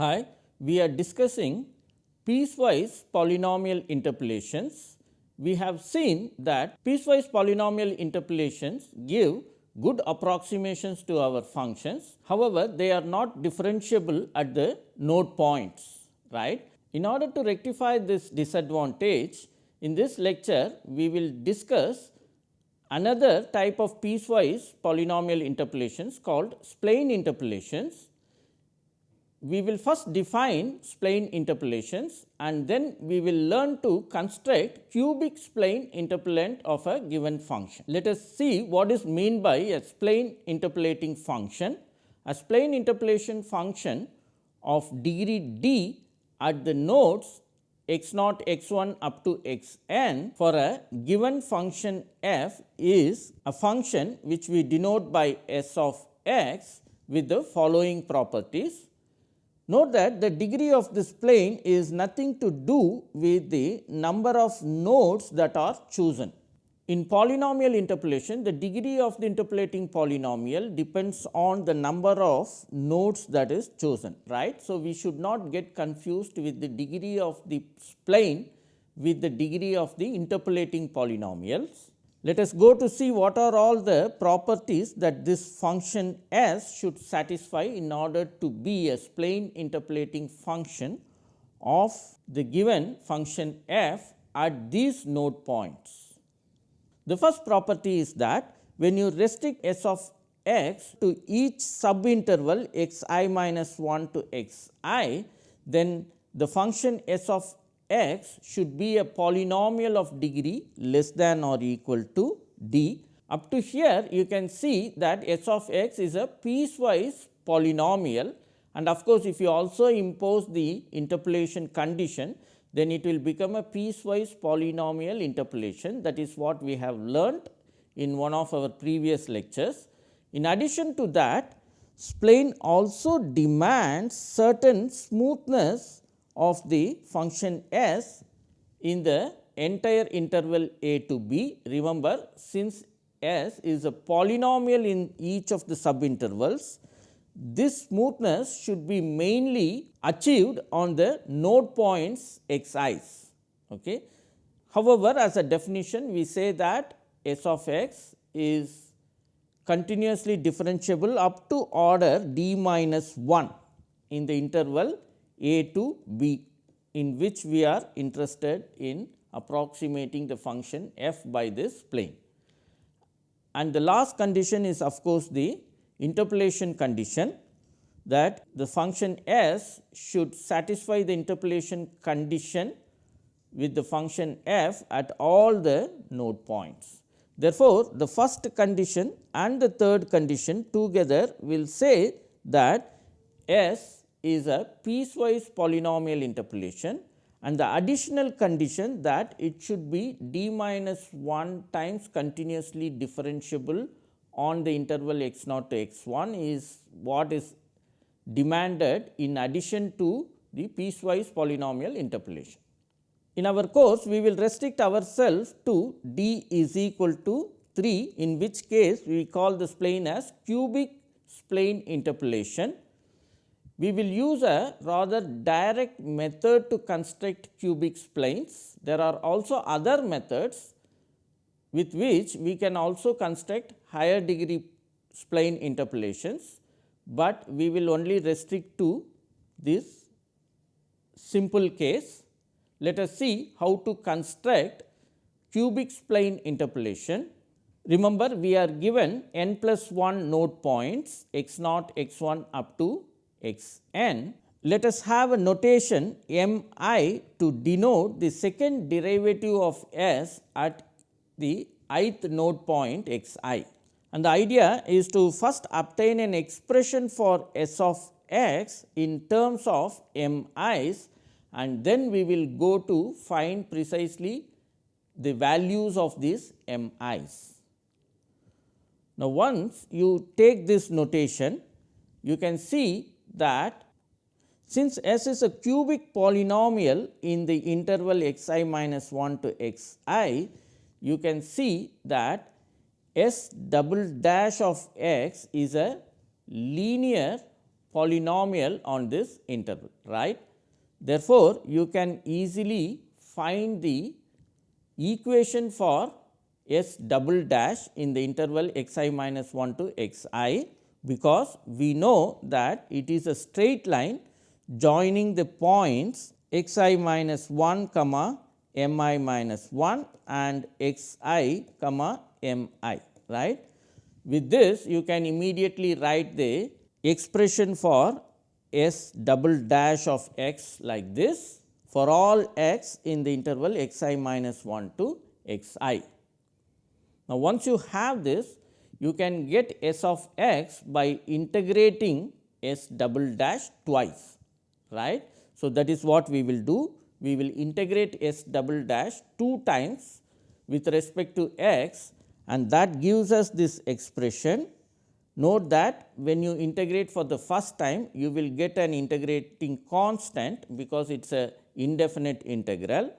Hi, we are discussing piecewise polynomial interpolations. We have seen that piecewise polynomial interpolations give good approximations to our functions. However, they are not differentiable at the node points, right. In order to rectify this disadvantage, in this lecture, we will discuss another type of piecewise polynomial interpolations called spline interpolations. We will first define spline interpolations and then we will learn to construct cubic spline interpolant of a given function. Let us see what is mean by a spline interpolating function. A spline interpolation function of degree d at the nodes x naught x 1 up to x n for a given function f is a function which we denote by s of x with the following properties. Note that the degree of this spline is nothing to do with the number of nodes that are chosen. In polynomial interpolation, the degree of the interpolating polynomial depends on the number of nodes that is chosen, right. So, we should not get confused with the degree of the spline with the degree of the interpolating polynomials. Let us go to see what are all the properties that this function s should satisfy in order to be a spline interpolating function of the given function f at these node points. The first property is that when you restrict s of x to each subinterval x i minus 1 to x i, then the function s of x should be a polynomial of degree less than or equal to d. Up to here you can see that s of x is a piecewise polynomial and of course, if you also impose the interpolation condition then it will become a piecewise polynomial interpolation that is what we have learnt in one of our previous lectures. In addition to that spline also demands certain smoothness of the function s in the entire interval a to b. Remember since s is a polynomial in each of the subintervals, this smoothness should be mainly achieved on the node points x i's. Okay. However, as a definition we say that s of x is continuously differentiable up to order d minus 1 in the interval a to b in which we are interested in approximating the function f by this spline. And the last condition is of course, the interpolation condition that the function s should satisfy the interpolation condition with the function f at all the node points. Therefore, the first condition and the third condition together will say that s is a piecewise polynomial interpolation and the additional condition that it should be d minus 1 times continuously differentiable on the interval x naught to x 1 is what is demanded in addition to the piecewise polynomial interpolation. In our course, we will restrict ourselves to d is equal to 3 in which case we call this spline as cubic spline interpolation. We will use a rather direct method to construct cubic splines. There are also other methods with which we can also construct higher degree spline interpolations, but we will only restrict to this simple case. Let us see how to construct cubic spline interpolation. Remember we are given n plus 1 node points x naught x 1 up to x n. Let us have a notation m i to denote the second derivative of s at the ith node point x i. And the idea is to first obtain an expression for s of x in terms of m i's and then we will go to find precisely the values of these m i's. Now, once you take this notation, you can see that since s is a cubic polynomial in the interval x i minus 1 to x i, you can see that S double dash of x is a linear polynomial on this interval right. Therefore, you can easily find the equation for s double dash in the interval x i minus 1 to x i because we know that it is a straight line joining the points x i minus 1 comma m i minus 1 and x i comma m i right. With this you can immediately write the expression for s double dash of x like this for all x in the interval x i minus 1 to x i. Now, once you have this you can get s of x by integrating s double dash twice right. So, that is what we will do we will integrate s double dash two times with respect to x and that gives us this expression. Note that when you integrate for the first time you will get an integrating constant because it is a indefinite integral.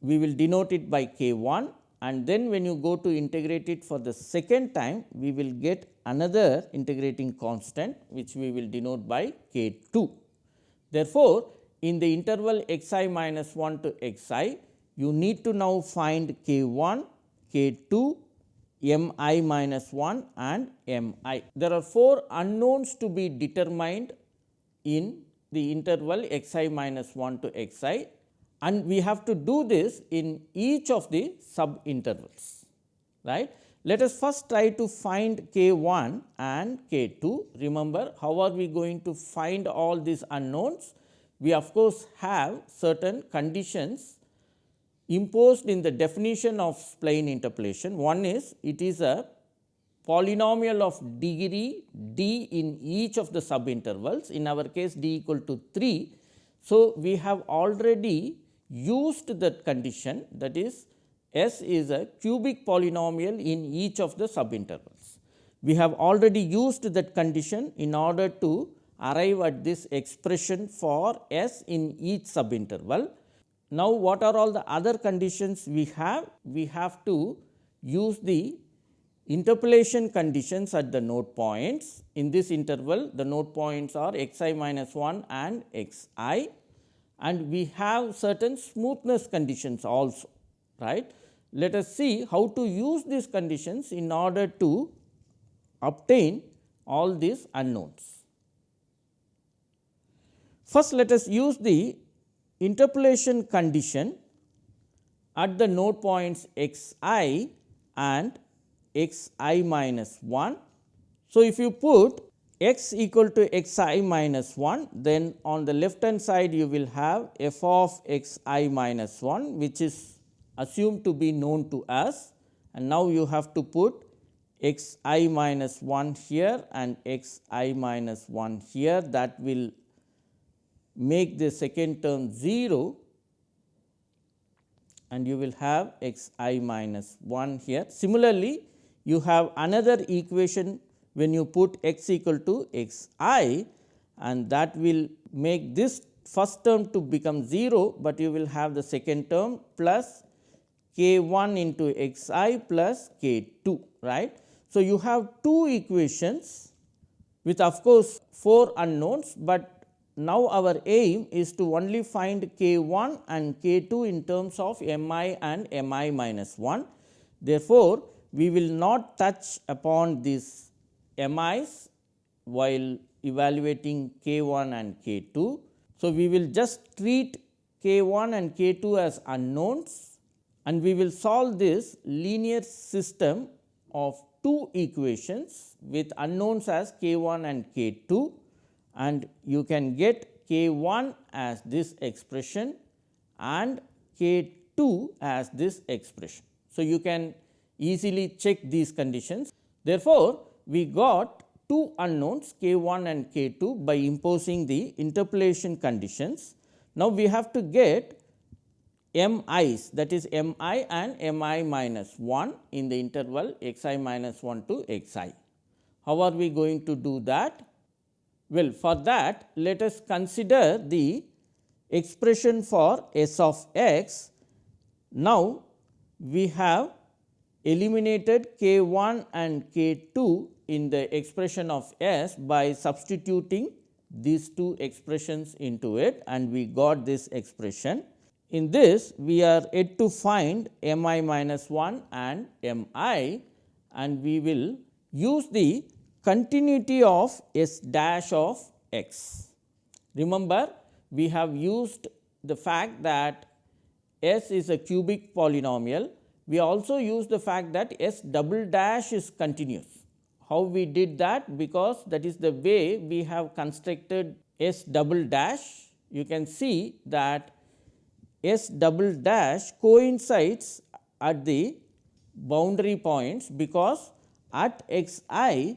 We will denote it by k 1 and then when you go to integrate it for the second time we will get another integrating constant which we will denote by k 2. Therefore, in the interval x i minus 1 to x i you need to now find k 1 k 2 m i minus 1 and m i. There are four unknowns to be determined in the interval x i minus 1 to x i and we have to do this in each of the sub intervals. right. Let us first try to find k 1 and k 2. Remember how are we going to find all these unknowns? We of course, have certain conditions imposed in the definition of spline interpolation. One is it is a polynomial of degree d in each of the subintervals in our case d equal to 3. So, we have already used that condition that is S is a cubic polynomial in each of the subintervals. We have already used that condition in order to arrive at this expression for S in each subinterval now, what are all the other conditions we have? We have to use the interpolation conditions at the node points. In this interval, the node points are x i minus 1 and x i and we have certain smoothness conditions also. right? Let us see how to use these conditions in order to obtain all these unknowns. First, let us use the interpolation condition at the node points x i and x i minus 1. So, if you put x equal to x i minus 1, then on the left hand side you will have f of x i minus 1, which is assumed to be known to us. And now you have to put x i minus 1 here and x i minus 1 here. That will make the second term 0 and you will have x i minus 1 here. Similarly, you have another equation when you put x equal to x i and that will make this first term to become 0, but you will have the second term plus k 1 into x i plus k 2 right. So, you have two equations with of course, 4 unknowns, but now, our aim is to only find k 1 and k 2 in terms of m i and m i minus 1. Therefore, we will not touch upon these m i's while evaluating k 1 and k 2. So, we will just treat k 1 and k 2 as unknowns and we will solve this linear system of two equations with unknowns as k 1 and k 2 and you can get k 1 as this expression and k 2 as this expression. So, you can easily check these conditions. Therefore, we got two unknowns k 1 and k 2 by imposing the interpolation conditions. Now, we have to get m i's that is m i and m i minus 1 in the interval x i minus 1 to x i. How are we going to do that? Well, for that let us consider the expression for s of x. Now, we have eliminated k 1 and k 2 in the expression of S by substituting these two expressions into it and we got this expression. In this we are yet to find m i minus 1 and m i and we will use the continuity of S dash of x. Remember we have used the fact that S is a cubic polynomial. We also use the fact that S double dash is continuous. How we did that? Because that is the way we have constructed S double dash. You can see that S double dash coincides at the boundary points because at x i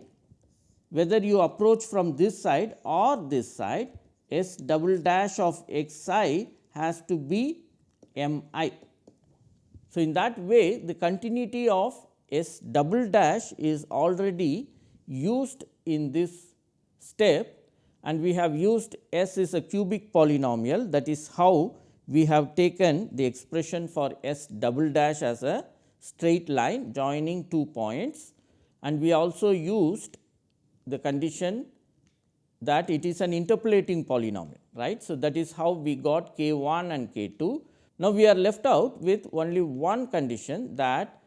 whether you approach from this side or this side S double dash of x i has to be m i. So, in that way the continuity of S double dash is already used in this step and we have used S is a cubic polynomial that is how we have taken the expression for S double dash as a straight line joining two points and we also used the condition that it is an interpolating polynomial right. So, that is how we got k 1 and k 2. Now, we are left out with only one condition that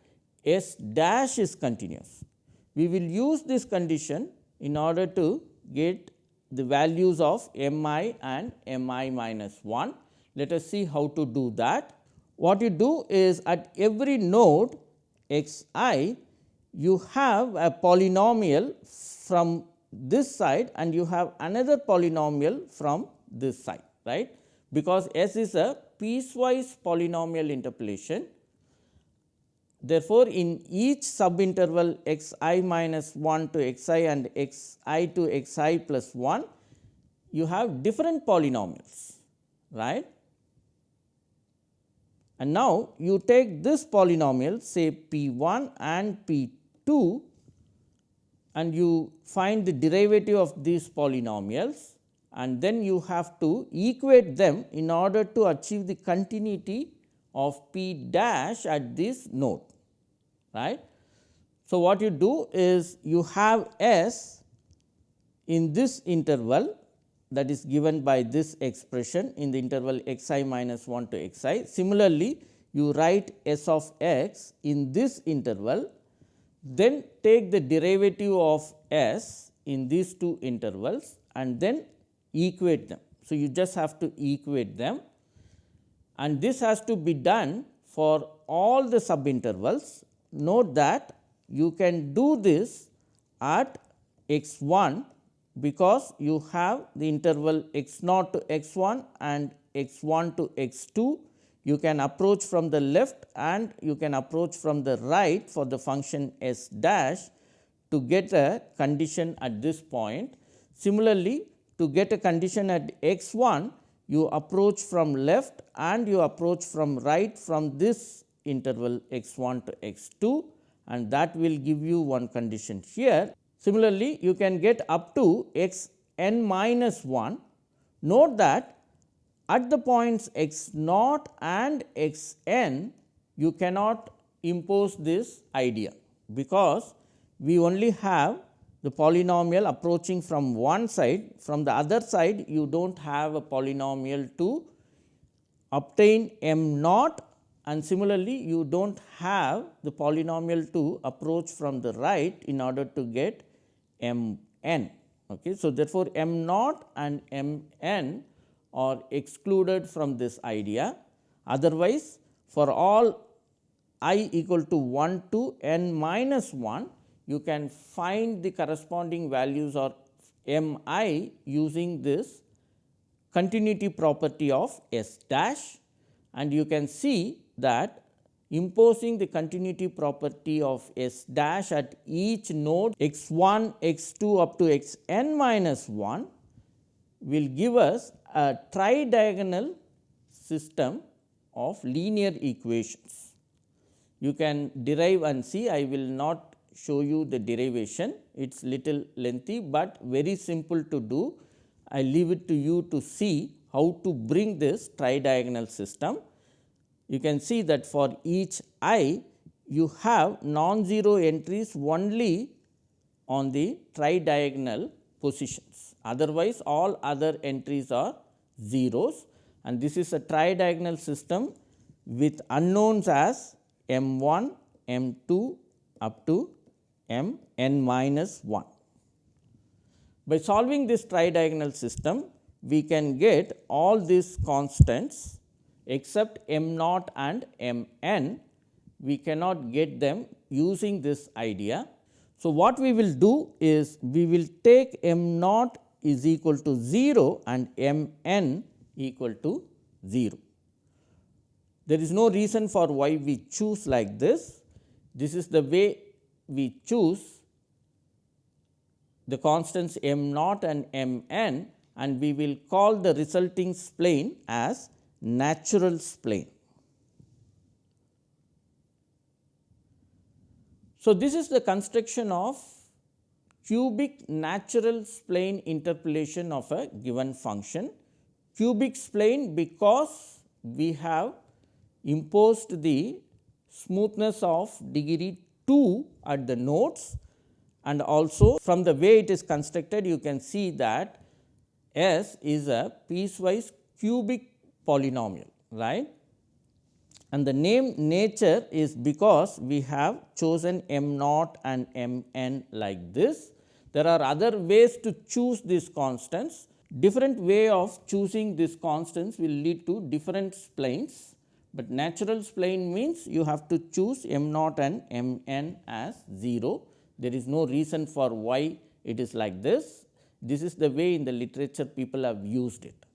S dash is continuous. We will use this condition in order to get the values of m i and m i minus 1. Let us see how to do that. What you do is at every node x i you have a polynomial from this side and you have another polynomial from this side right because S is a piecewise polynomial interpolation Therefore, in each subinterval x i minus 1 to x i and x i to x i plus 1, you have different polynomials, right. And now, you take this polynomial say p 1 and p 2 and you find the derivative of these polynomials and then you have to equate them in order to achieve the continuity of p dash at this node right. So, what you do is you have S in this interval that is given by this expression in the interval x i minus 1 to x i. Similarly, you write S of x in this interval, then take the derivative of S in these two intervals and then equate them. So, you just have to equate them and this has to be done for all the subintervals note that you can do this at x 1 because you have the interval x 0 to x 1 and x 1 to x 2. You can approach from the left and you can approach from the right for the function s dash to get a condition at this point. Similarly, to get a condition at x 1 you approach from left and you approach from right from this interval x 1 to x 2 and that will give you one condition here. Similarly, you can get up to x n minus 1. Note that at the points x naught and x n you cannot impose this idea, because we only have the polynomial approaching from one side from the other side you do not have a polynomial to obtain m naught and similarly you do not have the polynomial to approach from the right in order to get m n. Okay. So, therefore, m naught and m n are excluded from this idea. Otherwise, for all i equal to 1 to n minus 1, you can find the corresponding values or m i using this continuity property of S dash and you can see that imposing the continuity property of S dash at each node x 1, x 2 up to x n minus 1 will give us a tridiagonal system of linear equations. You can derive and see I will not show you the derivation it is little lengthy, but very simple to do. I leave it to you to see how to bring this tridiagonal system you can see that for each i you have non-zero entries only on the tridiagonal positions. Otherwise, all other entries are zeros and this is a tridiagonal system with unknowns as m 1, m 2 up to m n minus 1. By solving this tridiagonal system, we can get all these constants except m naught and m n, we cannot get them using this idea. So, what we will do is we will take m naught is equal to 0 and m n equal to 0. There is no reason for why we choose like this. This is the way we choose the constants m naught and m n and we will call the resulting spline as natural spline. So, this is the construction of cubic natural spline interpolation of a given function. Cubic spline because we have imposed the smoothness of degree 2 at the nodes and also from the way it is constructed you can see that S is a piecewise cubic polynomial right and the name nature is because we have chosen m naught and m n like this. There are other ways to choose these constants different way of choosing these constants will lead to different splines, but natural spline means you have to choose m naught and m n as 0. There is no reason for why it is like this. This is the way in the literature people have used it.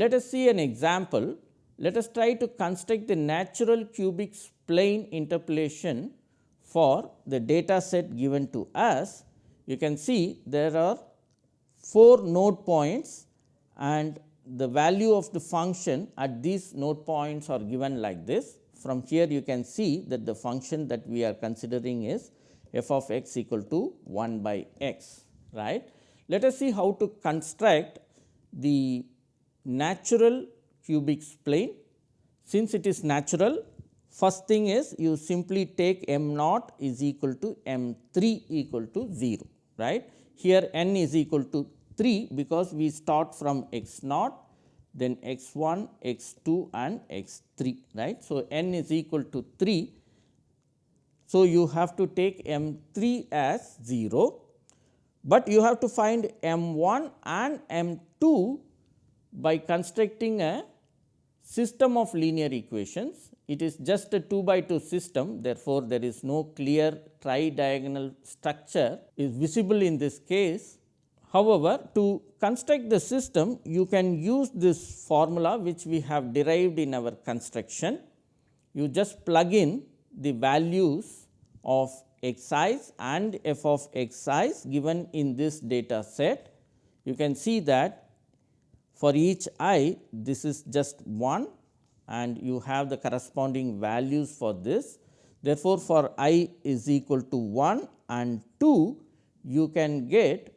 Let us see an example. Let us try to construct the natural cubic spline interpolation for the data set given to us. You can see there are 4 node points and the value of the function at these node points are given like this. From here you can see that the function that we are considering is f of x equal to 1 by x right. Let us see how to construct the natural cubic spline. Since it is natural, first thing is you simply take m naught is equal to m 3 equal to 0 right. Here n is equal to 3 because we start from x naught then x 1, x 2 and x 3 right. So, n is equal to 3. So, you have to take m 3 as 0, but you have to find m 1 and m 2 by constructing a system of linear equations. It is just a 2 by 2 system therefore, there is no clear tridiagonal structure is visible in this case. However, to construct the system you can use this formula which we have derived in our construction. You just plug in the values of x i's and f of x i's given in this data set. You can see that for each i this is just 1 and you have the corresponding values for this. Therefore, for i is equal to 1 and 2 you can get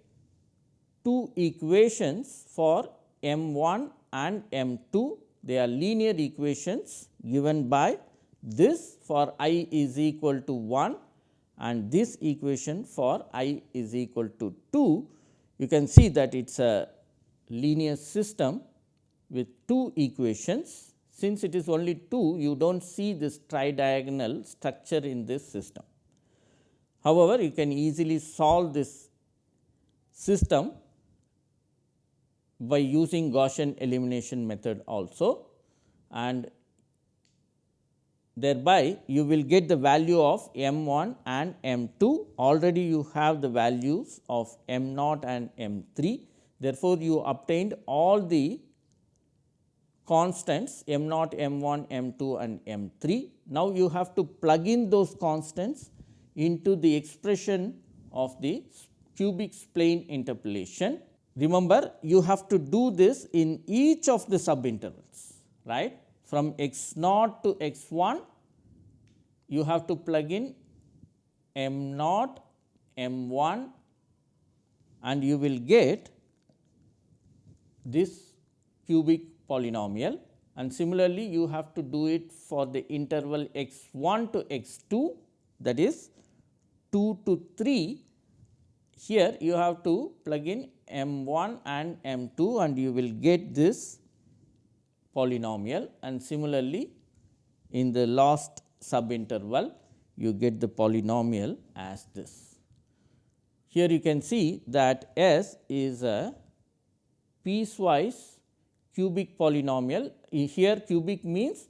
two equations for m 1 and m 2 they are linear equations given by this for i is equal to 1 and this equation for i is equal to 2. You can see that it is a linear system with two equations. Since it is only two, you do not see this tridiagonal structure in this system. However, you can easily solve this system by using Gaussian elimination method also and thereby you will get the value of m 1 and m 2 already you have the values of m naught and m 3 Therefore, you obtained all the constants m naught, m 1, m 2 and m 3. Now, you have to plug in those constants into the expression of the cubic spline interpolation. Remember, you have to do this in each of the subintervals, right. From x naught to x 1, you have to plug in m naught, m 1 and you will get this cubic polynomial and similarly you have to do it for the interval x 1 to x 2 that is 2 to 3 here you have to plug in m 1 and m 2 and you will get this polynomial and similarly in the last subinterval you get the polynomial as this. Here you can see that S is a piecewise cubic polynomial. Here cubic means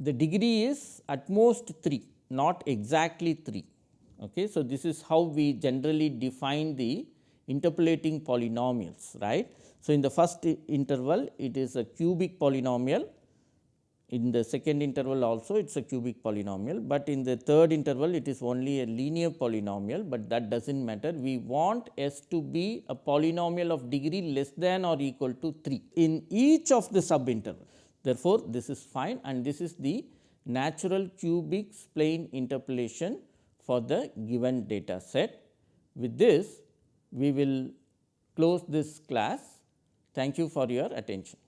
the degree is at most 3, not exactly 3. Okay. So, this is how we generally define the interpolating polynomials, right. So, in the first interval it is a cubic polynomial in the second interval also it is a cubic polynomial, but in the third interval it is only a linear polynomial, but that does not matter. We want S to be a polynomial of degree less than or equal to 3 in each of the subinterval. Therefore, this is fine and this is the natural cubic spline interpolation for the given data set. With this, we will close this class. Thank you for your attention.